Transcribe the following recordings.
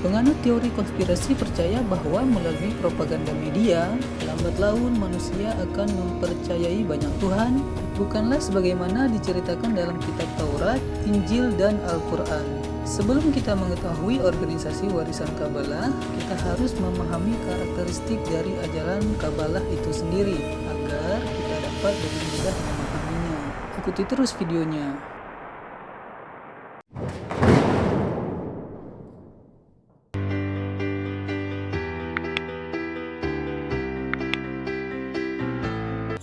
Penganut teori konspirasi percaya bahwa melalui propaganda media, lambat laun manusia akan mempercayai banyak Tuhan, bukanlah sebagaimana diceritakan dalam kitab Taurat, Injil, dan Al-Quran. Sebelum kita mengetahui organisasi warisan Kabbalah, kita harus memahami karakteristik dari ajaran Kabbalah itu sendiri, agar kita dapat lebih mudah memahaminya. Ikuti terus videonya.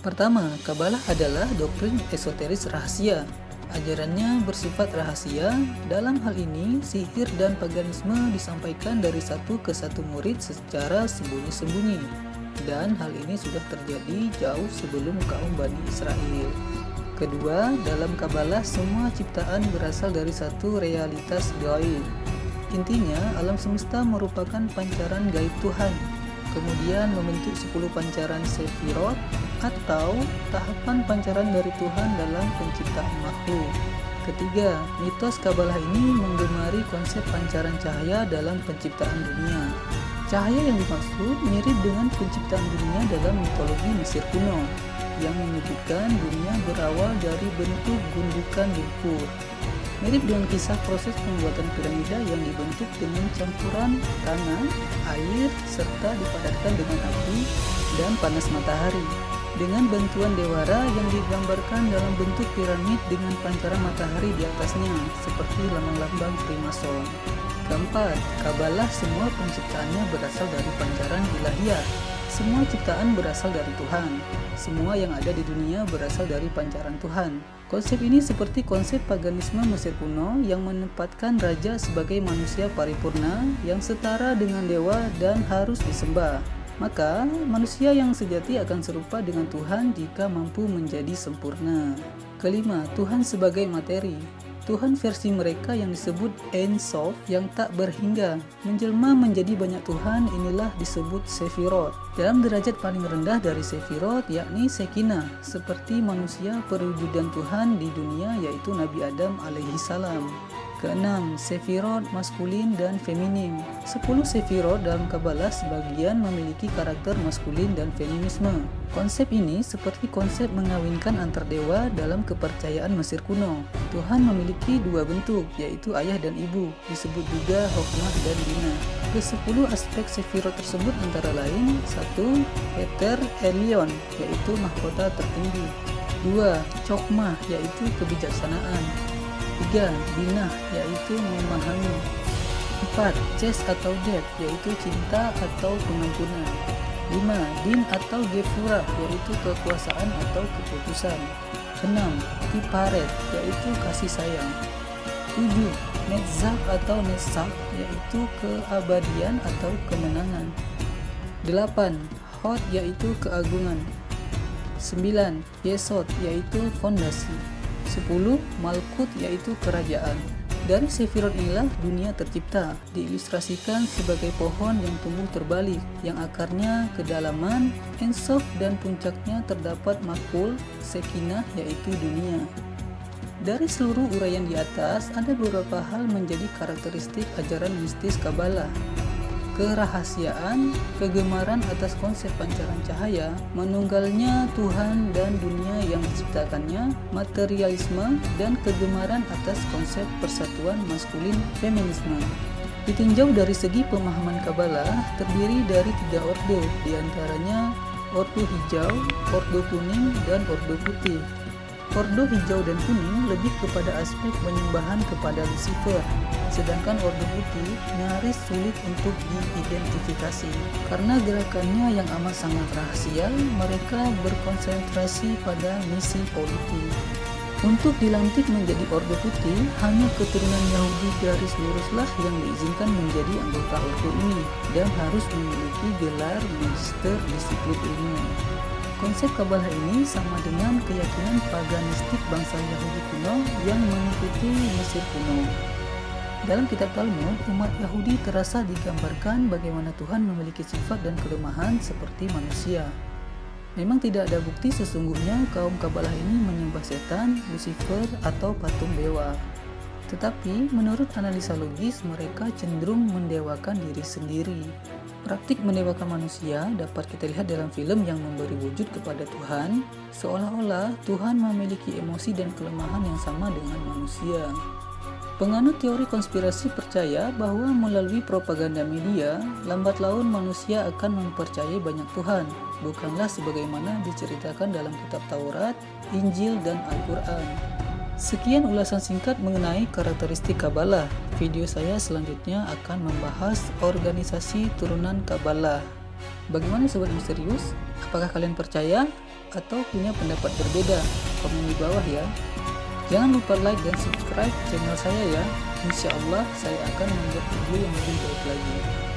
Pertama, Kabbalah adalah doktrin esoteris rahasia. Ajarannya bersifat rahasia, dalam hal ini sihir dan paganisme disampaikan dari satu ke satu murid secara sembunyi-sembunyi. Dan hal ini sudah terjadi jauh sebelum kaum Bani Israel. Kedua, dalam Kabbalah semua ciptaan berasal dari satu realitas gaib. Intinya, alam semesta merupakan pancaran gaib Tuhan, kemudian membentuk 10 pancaran Sefirot atau tahapan pancaran dari Tuhan dalam penciptaan makhluk. Ketiga, mitos Kabbalah ini menggemari konsep pancaran cahaya dalam penciptaan dunia. Cahaya yang dimaksud mirip dengan penciptaan dunia dalam mitologi Mesir kuno, yang menyebutkan dunia berawal dari bentuk gundukan lumpur. Mirip dengan kisah proses pembuatan piramida yang dibentuk dengan campuran tanah, air, serta dipadatkan dengan api dan panas matahari dengan bantuan dewara yang digambarkan dalam bentuk piramid dengan pancaran matahari di atasnya, seperti lambang-lambang Freemason. Keempat, Kabalah semua penciptaannya berasal dari pancaran ilahiyah. Semua ciptaan berasal dari Tuhan. Semua yang ada di dunia berasal dari pancaran Tuhan. Konsep ini seperti konsep paganisme Mesir kuno yang menempatkan raja sebagai manusia paripurna yang setara dengan dewa dan harus disembah. Maka, manusia yang sejati akan serupa dengan Tuhan jika mampu menjadi sempurna. Kelima, Tuhan sebagai materi. Tuhan versi mereka yang disebut Ensof yang tak berhingga, menjelma menjadi banyak Tuhan inilah disebut Sefirot. Dalam derajat paling rendah dari Sefirot yakni Sekina, seperti manusia perwujudan Tuhan di dunia yaitu Nabi Adam alaihi salam. Keenam, Sefirot maskulin dan feminin. Sepuluh Sefirot dalam Kabbalah sebagian memiliki karakter maskulin dan feminisme. Konsep ini seperti konsep mengawinkan antar dewa dalam kepercayaan Mesir kuno. Tuhan memiliki dua bentuk, yaitu ayah dan ibu, disebut juga Hokmah dan Bina. Kesepuluh aspek Sefirot tersebut antara lain satu, Heter Elion, yaitu mahkota tertinggi. Dua, Chokmah, yaitu kebijaksanaan. 3. Binah yaitu memahami 4. Ces atau det yaitu cinta atau pengampunan 5. Din atau gefura yaitu kekuasaan atau keputusan 6. Tiparet yaitu kasih sayang 7. Netzak atau Nesak yaitu keabadian atau kemenangan 8. Hot yaitu keagungan 9. Yesod yaitu fondasi 10. Malkut yaitu kerajaan. Dari Sefirot inilah dunia tercipta, diilustrasikan sebagai pohon yang tumbuh terbalik, yang akarnya kedalaman, ensof dan puncaknya terdapat makul, sekinah yaitu dunia. Dari seluruh uraian di atas, ada beberapa hal menjadi karakteristik ajaran mistis Kabbalah kerahasiaan, kegemaran atas konsep pancaran cahaya, menunggalnya Tuhan dan dunia yang diciptakannya, materialisme, dan kegemaran atas konsep persatuan maskulin feminisme. Ditinjau dari segi pemahaman Kabbalah, terdiri dari tiga orde, di antaranya Ordo Hijau, Ordo Kuning, dan Ordo Putih. Ordo hijau dan kuning lebih kepada aspek penyembahan kepada Lucifer, sedangkan Ordo putih nyaris sulit untuk diidentifikasi. Karena gerakannya yang amat sangat rahasia, mereka berkonsentrasi pada misi politik. Untuk dilantik menjadi Ordo Putih, hanya keturunan Yahudi garis luruslah yang diizinkan menjadi anggota Ordo ini dan harus memiliki gelar Magister Disiplin Ilmu. Konsep Kabbalah ini sama dengan keyakinan paganistik bangsa Yahudi kuno yang mengikuti Mesir kuno. Dalam kitab Talmud, umat Yahudi terasa digambarkan bagaimana Tuhan memiliki sifat dan kelemahan seperti manusia. Memang tidak ada bukti sesungguhnya kaum Kabbalah ini menyembah setan, Lucifer, atau patung dewa. Tetapi menurut analisa logis mereka cenderung mendewakan diri sendiri. Praktik mendewakan manusia dapat kita lihat dalam film yang memberi wujud kepada Tuhan, seolah-olah Tuhan memiliki emosi dan kelemahan yang sama dengan manusia. Penganut teori konspirasi percaya bahwa melalui propaganda media, lambat laun manusia akan mempercayai banyak Tuhan, bukanlah sebagaimana diceritakan dalam kitab Taurat, Injil, dan Al-Quran. Sekian ulasan singkat mengenai karakteristik Kabbalah. Video saya selanjutnya akan membahas organisasi turunan Kabbalah. Bagaimana sobat misterius? Apakah kalian percaya atau punya pendapat berbeda? Komen di bawah ya. Jangan lupa like dan subscribe channel saya ya. Insya Allah saya akan membuat video yang lebih baik lagi.